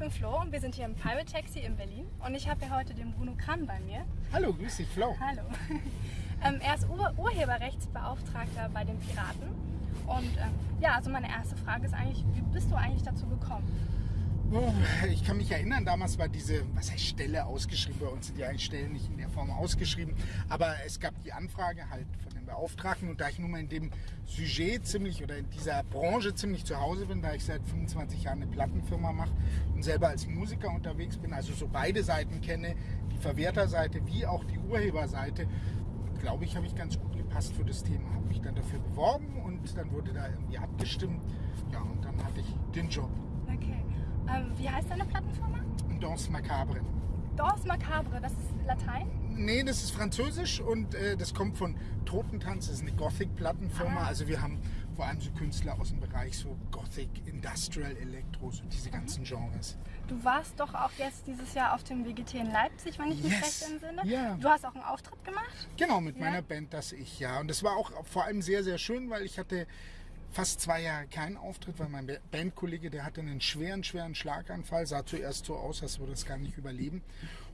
bin Flo und wir sind hier im Pirate Taxi in Berlin und ich habe hier heute den Bruno Kram bei mir. Hallo, grüß dich Flo. Hallo. ähm, er ist Ur Urheberrechtsbeauftragter bei den Piraten und ähm, ja, also meine erste Frage ist eigentlich, wie bist du eigentlich dazu gekommen? Ich kann mich erinnern, damals war diese, was heißt Stelle ausgeschrieben, bei uns sind ja eigentlich Stellen nicht in der Form ausgeschrieben, aber es gab die Anfrage halt von den Beauftragten und da ich nun mal in dem Sujet ziemlich oder in dieser Branche ziemlich zu Hause bin, da ich seit 25 Jahren eine Plattenfirma mache und selber als Musiker unterwegs bin, also so beide Seiten kenne, die Verwerterseite wie auch die Urheberseite, glaube ich, habe ich ganz gut gepasst für das Thema. Habe mich dann dafür beworben und dann wurde da irgendwie abgestimmt. Ja, und dann hatte ich den Job. Ähm, wie heißt deine Plattenfirma? Danse Macabre. Danse Macabre, das ist Latein? Nee, das ist Französisch und äh, das kommt von Totentanz, das ist eine Gothic-Plattenfirma. Ah. Also wir haben vor allem so Künstler aus dem Bereich so Gothic, Industrial, Elektro, so diese mhm. ganzen Genres. Du warst doch auch jetzt dieses Jahr auf dem WGT in Leipzig, wenn ich mich yes. recht entsinne. Ja. Du hast auch einen Auftritt gemacht? Genau, mit ja. meiner Band, das ich, ja. Und das war auch vor allem sehr, sehr schön, weil ich hatte fast zwei Jahre keinen Auftritt, weil mein Bandkollege, der hatte einen schweren, schweren Schlaganfall, sah zuerst so aus, als würde es gar nicht überleben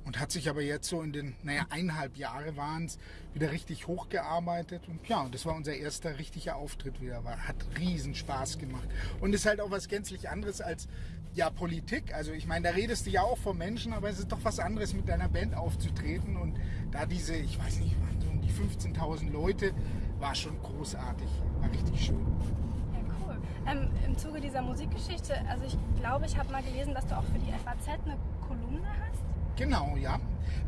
und hat sich aber jetzt so in den, naja, eineinhalb Jahre waren es, wieder richtig hochgearbeitet und ja, das war unser erster richtiger Auftritt wieder, war, hat riesen Spaß gemacht und ist halt auch was gänzlich anderes als, ja, Politik, also ich meine, da redest du ja auch von Menschen, aber es ist doch was anderes mit deiner Band aufzutreten und da diese, ich weiß nicht, so um die 15.000 Leute, war schon großartig, war richtig schön. Ähm, Im Zuge dieser Musikgeschichte, also ich glaube, ich habe mal gelesen, dass du auch für die FAZ eine Kolumne hast. Genau, ja.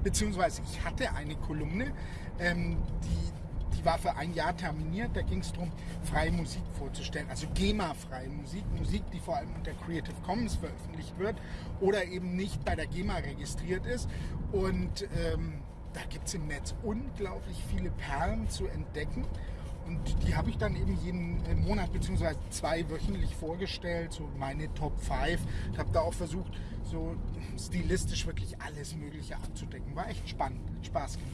Beziehungsweise ich hatte eine Kolumne, ähm, die, die war für ein Jahr terminiert. Da ging es darum, freie Musik vorzustellen. Also GEMA-freie Musik. Musik, die vor allem unter Creative Commons veröffentlicht wird oder eben nicht bei der GEMA registriert ist. Und ähm, da gibt es im Netz unglaublich viele Perlen zu entdecken. Und die habe ich dann eben jeden äh, Monat bzw. zwei wöchentlich vorgestellt, so meine Top 5. Ich habe da auch versucht, so stilistisch wirklich alles Mögliche abzudecken. War echt spannend, hat Spaß gemacht.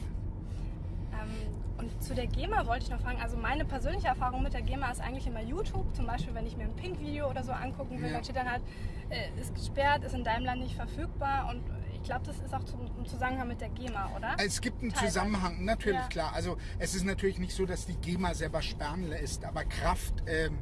Ähm, und zu der GEMA wollte ich noch fragen, also meine persönliche Erfahrung mit der GEMA ist eigentlich immer YouTube. Zum Beispiel, wenn ich mir ein Pink-Video oder so angucken will, ja. dann steht dann halt, äh, ist gesperrt, ist in deinem Land nicht verfügbar und glaube, das ist auch zum, im Zusammenhang mit der GEMA, oder? Es gibt einen Teilweise. Zusammenhang, natürlich, ja. klar. Also es ist natürlich nicht so, dass die GEMA selber sperren lässt, aber Kraft ähm, äh,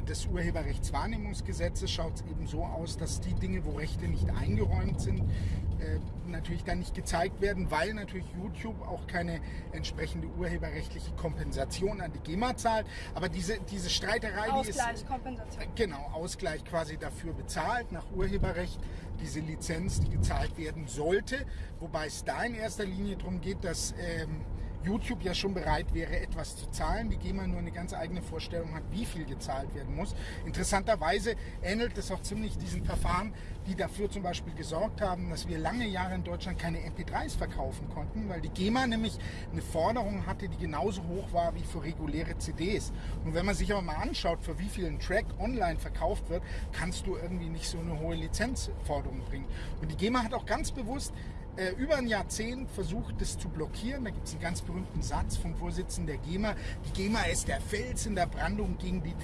des Urheberrechtswahrnehmungsgesetzes schaut es eben so aus, dass die Dinge, wo Rechte nicht eingeräumt sind, äh, natürlich dann nicht gezeigt werden, weil natürlich YouTube auch keine entsprechende urheberrechtliche Kompensation an die GEMA zahlt. Aber diese, diese Streiterei, Ausgleich, die ist... Kompensation. Äh, genau, Ausgleich quasi dafür bezahlt nach Urheberrecht, diese Lizenz, die gezahlt werden sollte. Wobei es da in erster Linie darum geht, dass... Ähm, YouTube ja schon bereit wäre, etwas zu zahlen. Die GEMA nur eine ganz eigene Vorstellung hat, wie viel gezahlt werden muss. Interessanterweise ähnelt es auch ziemlich diesen Verfahren, die dafür zum Beispiel gesorgt haben, dass wir lange Jahre in Deutschland keine MP3s verkaufen konnten, weil die GEMA nämlich eine Forderung hatte, die genauso hoch war wie für reguläre CDs. Und wenn man sich aber mal anschaut, für wie viel ein Track online verkauft wird, kannst du irgendwie nicht so eine hohe Lizenzforderung bringen. Und die GEMA hat auch ganz bewusst äh, über ein Jahrzehnt versucht, das zu blockieren. Da gibt es einen ganz berühmten Satz vom Vorsitzenden der GEMA. Die GEMA ist der Fels in der Brandung gegen die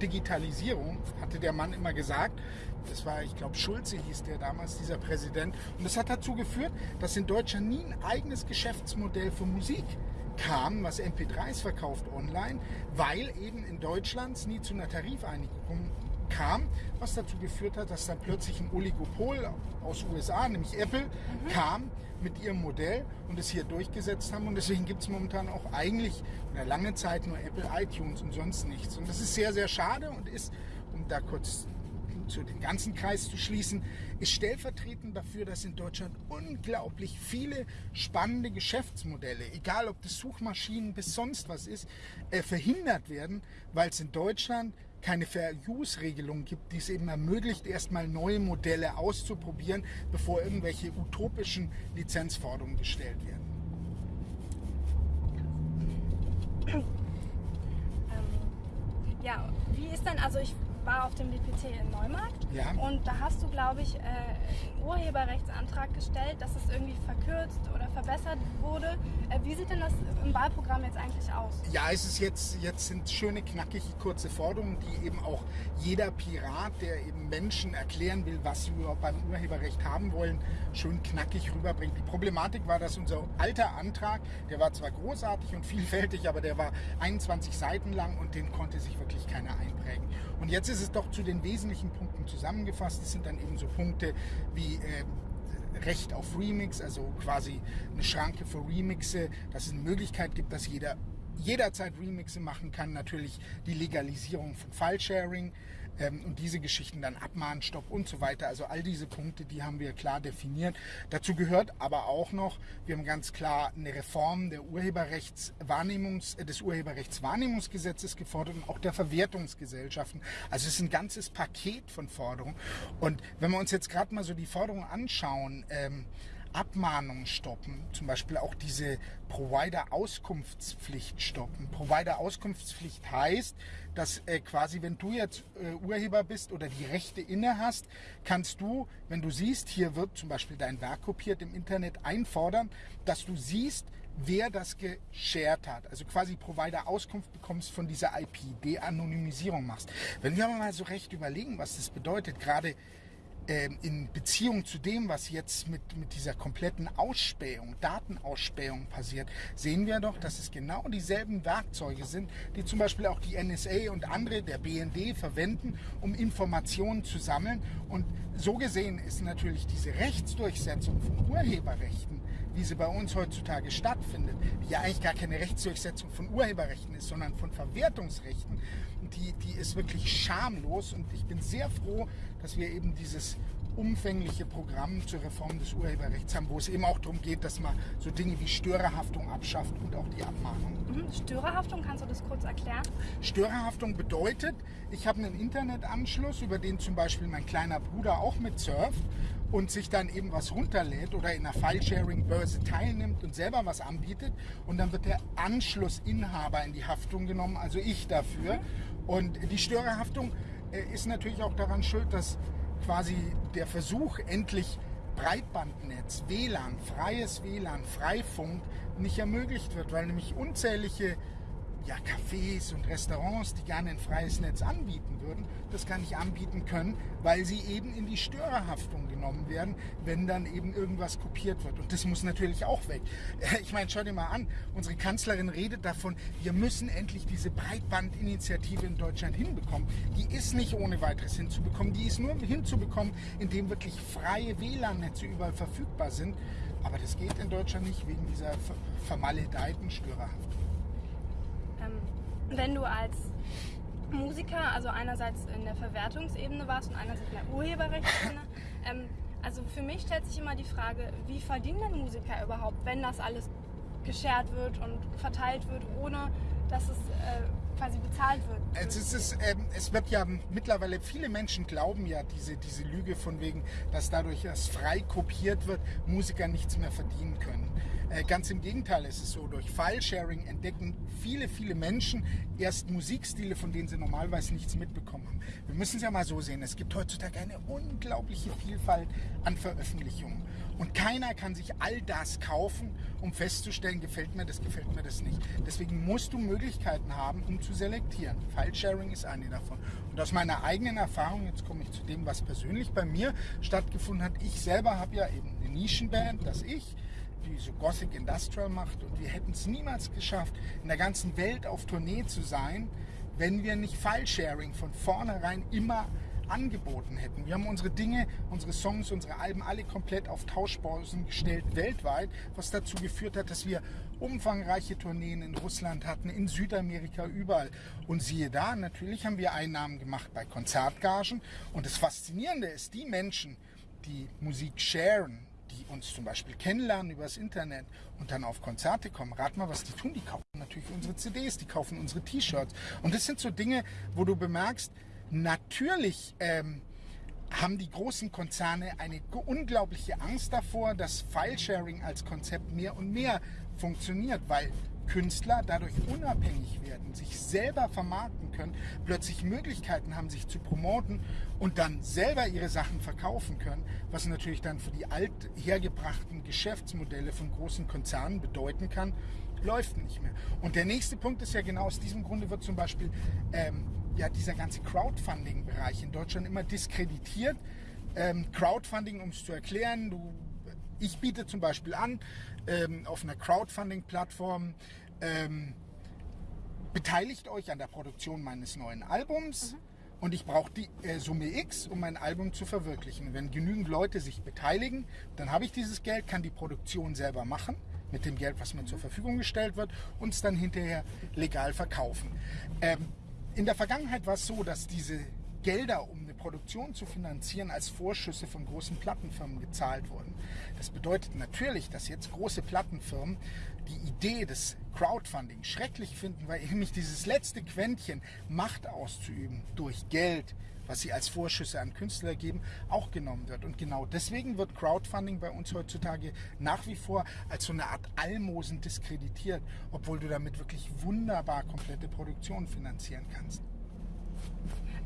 Digitalisierung, hatte der Mann immer gesagt. Das war, ich glaube, Schulze hieß der damals, dieser Präsident. Und das hat dazu geführt, dass in Deutschland nie ein eigenes Geschäftsmodell für Musik kam, was MP3s verkauft online, weil eben in Deutschland nie zu einer Tarifeinigung kam, was dazu geführt hat, dass dann plötzlich ein Oligopol aus USA, nämlich Apple, mhm. kam mit ihrem Modell und es hier durchgesetzt haben. Und deswegen gibt es momentan auch eigentlich in lange Zeit nur Apple iTunes und sonst nichts. Und das ist sehr, sehr schade und ist, um da kurz zu den ganzen Kreis zu schließen, ist stellvertretend dafür, dass in Deutschland unglaublich viele spannende Geschäftsmodelle, egal ob das Suchmaschinen bis sonst was ist, äh, verhindert werden, weil es in Deutschland keine Fair-Use-Regelung gibt, die es eben ermöglicht, erstmal neue Modelle auszuprobieren, bevor irgendwelche utopischen Lizenzforderungen gestellt werden. Ähm, ja, wie ist denn, also ich war auf dem DPT in Neumarkt Ja. und da hast du, glaube ich, äh, einen Urheberrechtsantrag gestellt, dass es irgendwie verkürzt oder verbessert wurde. Äh, wie sieht denn das im Wahlprogramm jetzt eigentlich aus? Ja, es ist jetzt, jetzt sind schöne, knackige, kurze Forderungen, die eben auch jeder Pirat, der eben Menschen erklären will, was sie überhaupt beim Urheberrecht haben wollen, schön knackig rüberbringt. Die Problematik war, dass unser alter Antrag, der war zwar großartig und vielfältig, aber der war 21 Seiten lang und den konnte sich wirklich keiner einprägen. Und jetzt ist es doch zu den wesentlichen Punkten zusammengefasst. Es sind dann eben so Punkte wie äh, Recht auf Remix, also quasi eine Schranke für Remixe, dass es eine Möglichkeit gibt, dass jeder jederzeit Remixe machen kann. Natürlich die Legalisierung von File-Sharing ähm, und diese Geschichten dann Abmahnstopp und so weiter. Also all diese Punkte, die haben wir klar definiert. Dazu gehört aber auch noch, wir haben ganz klar eine Reform der Urheberrechtswahrnehmungs, äh, des Urheberrechtswahrnehmungsgesetzes gefordert und auch der Verwertungsgesellschaften. Also es ist ein ganzes Paket von Forderungen. Und wenn wir uns jetzt gerade mal so die Forderungen anschauen, ähm, Abmahnungen stoppen, zum Beispiel auch diese Provider-Auskunftspflicht stoppen. Provider-Auskunftspflicht heißt, dass äh, quasi, wenn du jetzt äh, Urheber bist oder die Rechte inne hast, kannst du, wenn du siehst, hier wird zum Beispiel dein Werk kopiert im Internet, einfordern, dass du siehst, wer das geshared hat. Also quasi Provider-Auskunft bekommst von dieser IP, De-Anonymisierung machst. Wenn wir mal so recht überlegen, was das bedeutet, gerade in Beziehung zu dem, was jetzt mit, mit dieser kompletten Ausspähung, Datenausspähung passiert, sehen wir doch, dass es genau dieselben Werkzeuge sind, die zum Beispiel auch die NSA und andere, der BND, verwenden, um Informationen zu sammeln. Und so gesehen ist natürlich diese Rechtsdurchsetzung von Urheberrechten, wie sie bei uns heutzutage stattfindet, die ja eigentlich gar keine Rechtsdurchsetzung von Urheberrechten ist, sondern von Verwertungsrechten, die, die ist wirklich schamlos und ich bin sehr froh, dass wir eben dieses umfängliche Programm zur Reform des Urheberrechts haben, wo es eben auch darum geht, dass man so Dinge wie Störerhaftung abschafft und auch die Abmahnung. Mhm. Störerhaftung, kannst du das kurz erklären? Störerhaftung bedeutet, ich habe einen Internetanschluss, über den zum Beispiel mein kleiner Bruder auch mit surft und sich dann eben was runterlädt oder in einer File-Sharing-Börse teilnimmt und selber was anbietet und dann wird der Anschlussinhaber in die Haftung genommen, also ich dafür. Und die Störerhaftung äh, ist natürlich auch daran schuld, dass quasi der Versuch, endlich Breitbandnetz, WLAN, freies WLAN, Freifunk nicht ermöglicht wird, weil nämlich unzählige ja, Cafés und Restaurants, die gerne ein freies Netz anbieten würden, das gar nicht anbieten können, weil sie eben in die Störerhaftung genommen werden, wenn dann eben irgendwas kopiert wird. Und das muss natürlich auch weg. Ich meine, schau dir mal an, unsere Kanzlerin redet davon, wir müssen endlich diese Breitbandinitiative in Deutschland hinbekommen. Die ist nicht ohne weiteres hinzubekommen, die ist nur hinzubekommen, indem wirklich freie WLAN-Netze überall verfügbar sind. Aber das geht in Deutschland nicht wegen dieser ver- vermaledeiten Störerhaftung. Wenn du als Musiker, also einerseits in der Verwertungsebene warst und einerseits in der Urheberrechtsebene, ähm, also für mich stellt sich immer die Frage, wie verdienen denn Musiker überhaupt, wenn das alles geshared wird und verteilt wird, ohne dass es äh, quasi bezahlt wird? Es, ist, es, ähm, es wird ja mittlerweile, viele Menschen glauben ja diese, diese Lüge von wegen, dass dadurch, dass frei kopiert wird, Musiker nichts mehr verdienen können. Äh, ganz im Gegenteil ist es so, durch File-Sharing entdecken viele, viele Menschen erst Musikstile, von denen sie normalerweise nichts mitbekommen haben. Wir müssen es ja mal so sehen, es gibt heutzutage eine unglaubliche Vielfalt an Veröffentlichungen. Und keiner kann sich all das kaufen, um festzustellen, gefällt mir das, gefällt mir das nicht. Deswegen musst du Möglichkeiten haben, um zu selektieren. File-Sharing ist eine davon. Und aus meiner eigenen Erfahrung, jetzt komme ich zu dem, was persönlich bei mir stattgefunden hat. Ich selber habe ja eben eine Nischenband, das ich, die so Gothic Industrial macht. Und wir hätten es niemals geschafft, in der ganzen Welt auf Tournee zu sein, wenn wir nicht File-Sharing von vornherein immer angeboten hätten. Wir haben unsere Dinge, unsere Songs, unsere Alben alle komplett auf Tauschbörsen gestellt weltweit, was dazu geführt hat, dass wir umfangreiche Tourneen in Russland hatten, in Südamerika, überall. Und siehe da, natürlich haben wir Einnahmen gemacht bei Konzertgagen. Und das Faszinierende ist, die Menschen, die Musik sharen, die uns zum Beispiel kennenlernen übers Internet und dann auf Konzerte kommen, rat mal, was die tun. Die kaufen natürlich unsere CDs, die kaufen unsere T-Shirts. Und das sind so Dinge, wo du bemerkst, natürlich ähm, haben die großen Konzerne eine unglaubliche Angst davor, dass File-Sharing als Konzept mehr und mehr funktioniert, weil Künstler dadurch unabhängig werden, sich selber vermarkten können, plötzlich Möglichkeiten haben, sich zu promoten und dann selber ihre Sachen verkaufen können, was natürlich dann für die althergebrachten Geschäftsmodelle von großen Konzernen bedeuten kann, läuft nicht mehr. Und der nächste Punkt ist ja genau aus diesem Grunde wird zum Beispiel ähm, ja, dieser ganze Crowdfunding-Bereich in Deutschland immer diskreditiert. Ähm, Crowdfunding, um es zu erklären, du ich biete zum Beispiel an, ähm, auf einer Crowdfunding-Plattform, ähm, beteiligt euch an der Produktion meines neuen Albums. Mhm. Und ich brauche die äh, Summe X, um mein Album zu verwirklichen. Wenn genügend Leute sich beteiligen, dann habe ich dieses Geld, kann die Produktion selber machen mit dem Geld, was mir zur Verfügung gestellt wird, und es dann hinterher legal verkaufen. Ähm, in der Vergangenheit war es so, dass diese Gelder, um eine Produktion zu finanzieren, als Vorschüsse von großen Plattenfirmen gezahlt wurden. Das bedeutet natürlich, dass jetzt große Plattenfirmen die Idee des Crowdfunding schrecklich finden, weil nämlich dieses letzte Quäntchen Macht auszuüben durch Geld, was sie als Vorschüsse an Künstler geben, auch genommen wird. Und genau deswegen wird Crowdfunding bei uns heutzutage nach wie vor als so eine Art Almosen diskreditiert, obwohl du damit wirklich wunderbar komplette Produktionen finanzieren kannst.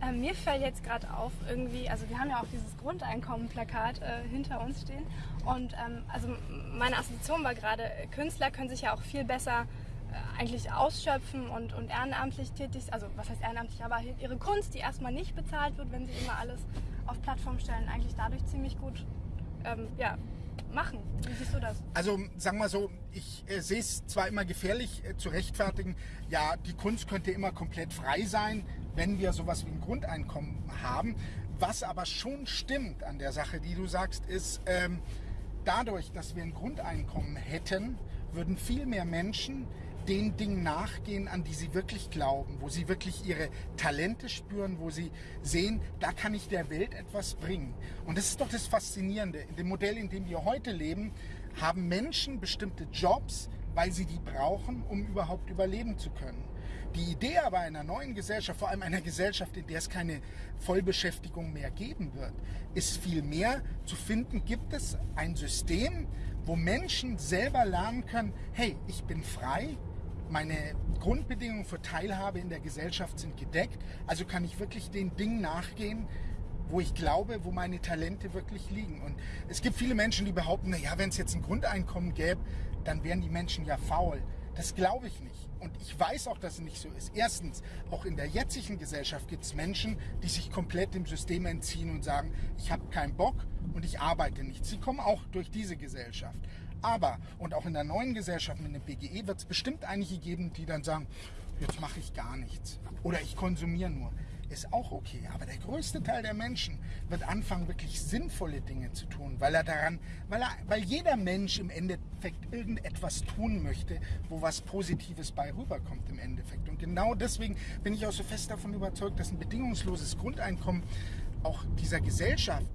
Ähm, mir fällt jetzt gerade auf, irgendwie, also wir haben ja auch dieses Grundeinkommen-Plakat äh, hinter uns stehen. Und ähm, also meine Assoziation war gerade, Künstler können sich ja auch viel besser äh, eigentlich ausschöpfen und, und ehrenamtlich tätig, also was heißt ehrenamtlich, aber ihre Kunst, die erstmal nicht bezahlt wird, wenn sie immer alles auf Plattform stellen, eigentlich dadurch ziemlich gut ähm, ja, machen. Wie siehst du das? Also sagen wir so, ich äh, sehe es zwar immer gefährlich äh, zu rechtfertigen, ja, die Kunst könnte immer komplett frei sein, wenn wir sowas wie ein Grundeinkommen haben. Was aber schon stimmt an der Sache, die du sagst, ist, ähm, dadurch, dass wir ein Grundeinkommen hätten, würden viel mehr Menschen den Dingen nachgehen, an die sie wirklich glauben, wo sie wirklich ihre Talente spüren, wo sie sehen, da kann ich der Welt etwas bringen. Und das ist doch das Faszinierende. In dem Modell, in dem wir heute leben, haben Menschen bestimmte Jobs, weil sie die brauchen, um überhaupt überleben zu können. Die Idee aber einer neuen Gesellschaft, vor allem einer Gesellschaft, in der es keine Vollbeschäftigung mehr geben wird, ist vielmehr zu finden, gibt es ein System, wo Menschen selber lernen können, hey, ich bin frei, meine Grundbedingungen für Teilhabe in der Gesellschaft sind gedeckt, also kann ich wirklich den Dingen nachgehen, wo ich glaube, wo meine Talente wirklich liegen. Und es gibt viele Menschen, die behaupten, naja, wenn es jetzt ein Grundeinkommen gäbe, dann wären die Menschen ja faul. Das glaube ich nicht. Und ich weiß auch, dass es nicht so ist. Erstens, auch in der jetzigen Gesellschaft gibt es Menschen, die sich komplett dem System entziehen und sagen, ich habe keinen Bock und ich arbeite nicht. Sie kommen auch durch diese Gesellschaft. Aber, und auch in der neuen Gesellschaft mit dem BGE wird es bestimmt einige geben, die dann sagen, jetzt mache ich gar nichts. Oder ich konsumiere nur ist auch okay. Aber der größte Teil der Menschen wird anfangen, wirklich sinnvolle Dinge zu tun, weil er daran, weil, er, weil jeder Mensch im Endeffekt irgendetwas tun möchte, wo was Positives bei rüberkommt im Endeffekt. Und genau deswegen bin ich auch so fest davon überzeugt, dass ein bedingungsloses Grundeinkommen auch dieser Gesellschaft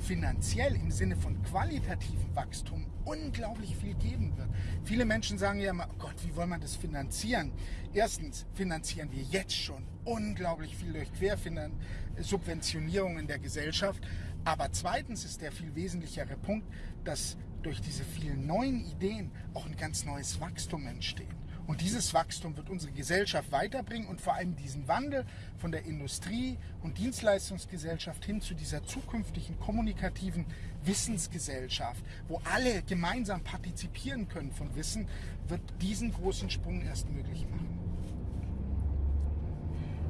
finanziell im Sinne von qualitativen Wachstum unglaublich viel geben wird. Viele Menschen sagen ja immer, oh Gott, wie wollen wir das finanzieren? Erstens finanzieren wir jetzt schon unglaublich viel durch Quersubventionierung in der Gesellschaft. Aber zweitens ist der viel wesentlichere Punkt, dass durch diese vielen neuen Ideen auch ein ganz neues Wachstum entsteht. Und dieses Wachstum wird unsere Gesellschaft weiterbringen und vor allem diesen Wandel von der Industrie- und Dienstleistungsgesellschaft hin zu dieser zukünftigen kommunikativen Wissensgesellschaft, wo alle gemeinsam partizipieren können von Wissen, wird diesen großen Sprung erst möglich machen.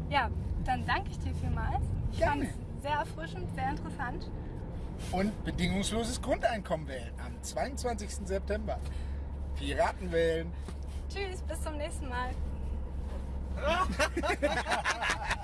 Ja, dann danke ich dir vielmals. Ich fand es sehr erfrischend, sehr interessant. Und bedingungsloses Grundeinkommen wählen am 22. September. Piraten wählen. Tschüss, bis zum nächsten Mal.